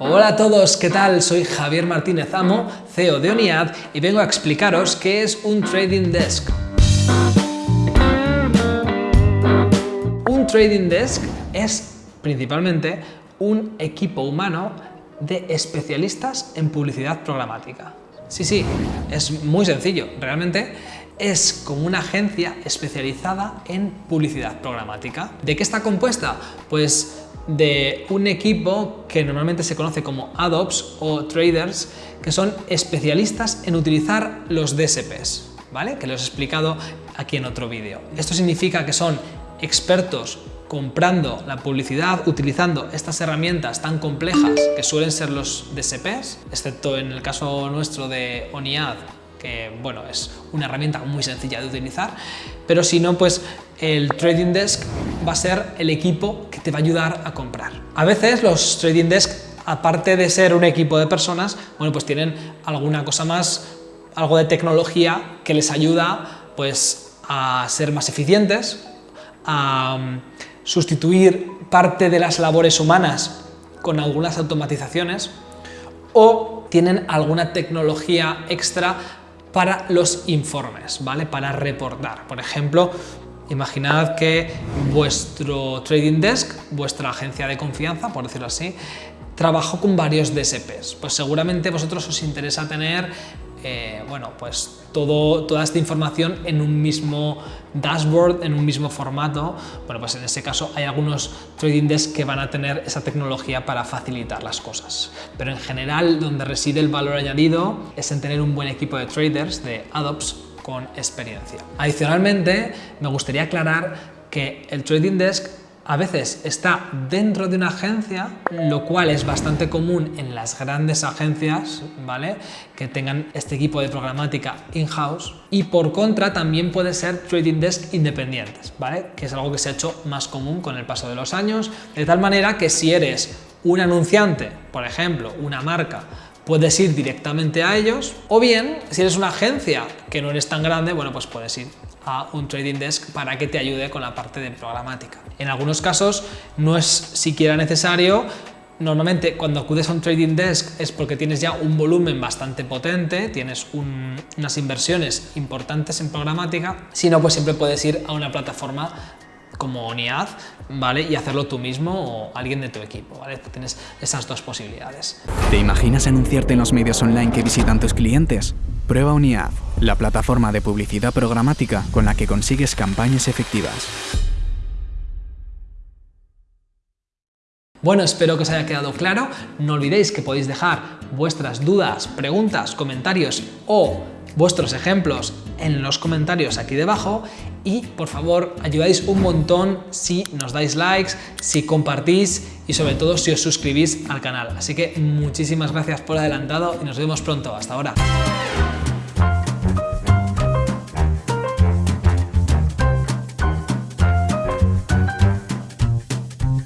Hola a todos, ¿qué tal? Soy Javier Martínez Amo, CEO de ONIAD y vengo a explicaros qué es un Trading Desk. Un Trading Desk es principalmente un equipo humano de especialistas en publicidad programática. Sí, sí, es muy sencillo. Realmente es como una agencia especializada en publicidad programática. ¿De qué está compuesta? Pues de un equipo que normalmente se conoce como AdOps o traders, que son especialistas en utilizar los DSPs, ¿vale? Que los he explicado aquí en otro vídeo. Esto significa que son expertos comprando la publicidad, utilizando estas herramientas tan complejas que suelen ser los DSPs, excepto en el caso nuestro de ONIAD, que bueno, es una herramienta muy sencilla de utilizar, pero si no, pues el Trading Desk va a ser el equipo que te va a ayudar a comprar. A veces los Trading Desk, aparte de ser un equipo de personas, bueno, pues tienen alguna cosa más, algo de tecnología que les ayuda pues a ser más eficientes, a mm, sustituir parte de las labores humanas con algunas automatizaciones o tienen alguna tecnología extra para los informes, ¿vale? Para reportar. Por ejemplo, imaginad que vuestro trading desk, vuestra agencia de confianza, por decirlo así, trabajó con varios DSPs. Pues seguramente vosotros os interesa tener eh, bueno, pues todo, toda esta información en un mismo dashboard, en un mismo formato. Bueno, pues en ese caso hay algunos trading desks que van a tener esa tecnología para facilitar las cosas. Pero en general, donde reside el valor añadido es en tener un buen equipo de traders, de ADOPS, con experiencia. Adicionalmente, me gustaría aclarar que el Trading Desk a veces está dentro de una agencia, lo cual es bastante común en las grandes agencias, ¿vale? Que tengan este equipo de programática in-house. Y por contra también puede ser trading desk independientes, ¿vale? Que es algo que se ha hecho más común con el paso de los años, de tal manera que si eres un anunciante, por ejemplo, una marca, puedes ir directamente a ellos, o bien, si eres una agencia que no eres tan grande, bueno, pues puedes ir a un trading desk para que te ayude con la parte de programática. En algunos casos no es siquiera necesario Normalmente cuando acudes a un trading desk es porque tienes ya un volumen bastante potente, tienes unas inversiones importantes en programática, si no pues siempre puedes ir a una plataforma como ONIAD, ¿vale? Y hacerlo tú mismo o alguien de tu equipo, ¿vale? Tienes esas dos posibilidades. ¿Te imaginas anunciarte en los medios online que visitan tus clientes? Prueba ONIAD, la plataforma de publicidad programática con la que consigues campañas efectivas. Bueno, espero que os haya quedado claro. No olvidéis que podéis dejar vuestras dudas, preguntas, comentarios o vuestros ejemplos en los comentarios aquí debajo y por favor ayudáis un montón si nos dais likes, si compartís y sobre todo si os suscribís al canal. Así que muchísimas gracias por adelantado y nos vemos pronto. Hasta ahora.